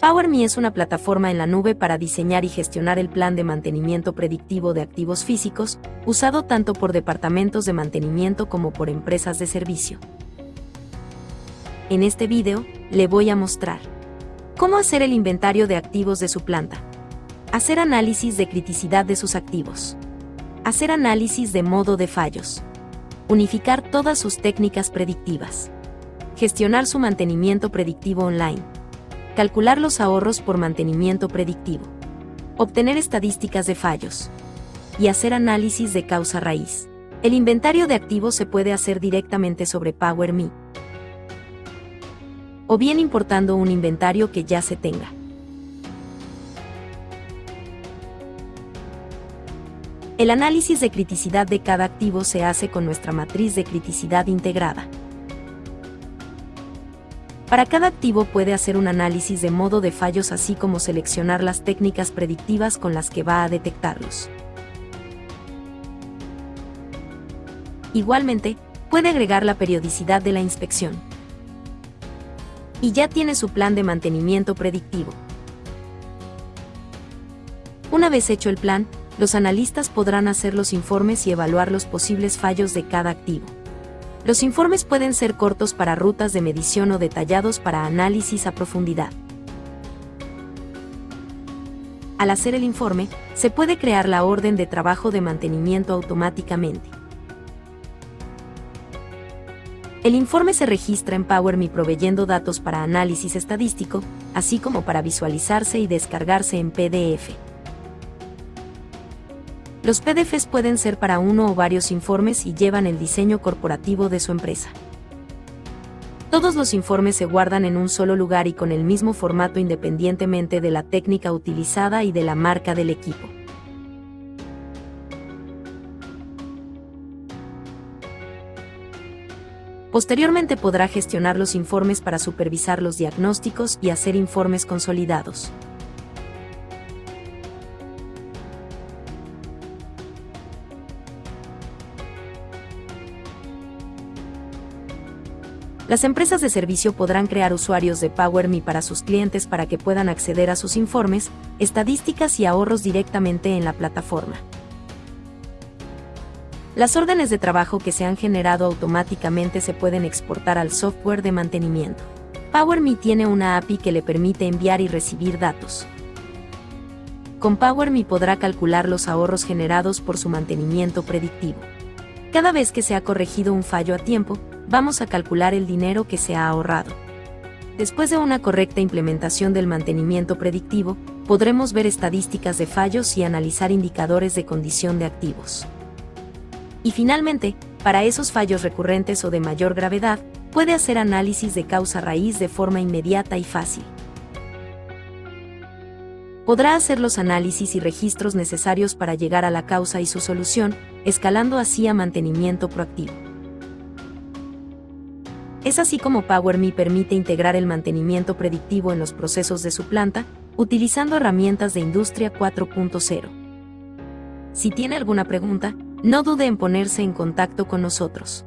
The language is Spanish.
PowerMe es una plataforma en la nube para diseñar y gestionar el plan de mantenimiento predictivo de activos físicos, usado tanto por departamentos de mantenimiento como por empresas de servicio. En este video, le voy a mostrar cómo hacer el inventario de activos de su planta, hacer análisis de criticidad de sus activos, hacer análisis de modo de fallos, unificar todas sus técnicas predictivas, gestionar su mantenimiento predictivo online, calcular los ahorros por mantenimiento predictivo, obtener estadísticas de fallos y hacer análisis de causa raíz. El inventario de activos se puede hacer directamente sobre PowerMe o bien importando un inventario que ya se tenga. El análisis de criticidad de cada activo se hace con nuestra matriz de criticidad integrada. Para cada activo puede hacer un análisis de modo de fallos así como seleccionar las técnicas predictivas con las que va a detectarlos. Igualmente, puede agregar la periodicidad de la inspección. Y ya tiene su plan de mantenimiento predictivo. Una vez hecho el plan, los analistas podrán hacer los informes y evaluar los posibles fallos de cada activo. Los informes pueden ser cortos para rutas de medición o detallados para análisis a profundidad. Al hacer el informe, se puede crear la orden de trabajo de mantenimiento automáticamente. El informe se registra en PowerMe proveyendo datos para análisis estadístico, así como para visualizarse y descargarse en PDF. Los PDFs pueden ser para uno o varios informes y llevan el diseño corporativo de su empresa. Todos los informes se guardan en un solo lugar y con el mismo formato independientemente de la técnica utilizada y de la marca del equipo. Posteriormente podrá gestionar los informes para supervisar los diagnósticos y hacer informes consolidados. Las empresas de servicio podrán crear usuarios de PowerMe para sus clientes para que puedan acceder a sus informes, estadísticas y ahorros directamente en la plataforma. Las órdenes de trabajo que se han generado automáticamente se pueden exportar al software de mantenimiento. PowerMe tiene una API que le permite enviar y recibir datos. Con PowerMe podrá calcular los ahorros generados por su mantenimiento predictivo. Cada vez que se ha corregido un fallo a tiempo, vamos a calcular el dinero que se ha ahorrado. Después de una correcta implementación del mantenimiento predictivo, podremos ver estadísticas de fallos y analizar indicadores de condición de activos. Y finalmente, para esos fallos recurrentes o de mayor gravedad, puede hacer análisis de causa raíz de forma inmediata y fácil. Podrá hacer los análisis y registros necesarios para llegar a la causa y su solución, escalando así a mantenimiento proactivo. Es así como PowerMe permite integrar el mantenimiento predictivo en los procesos de su planta, utilizando herramientas de Industria 4.0. Si tiene alguna pregunta, no dude en ponerse en contacto con nosotros.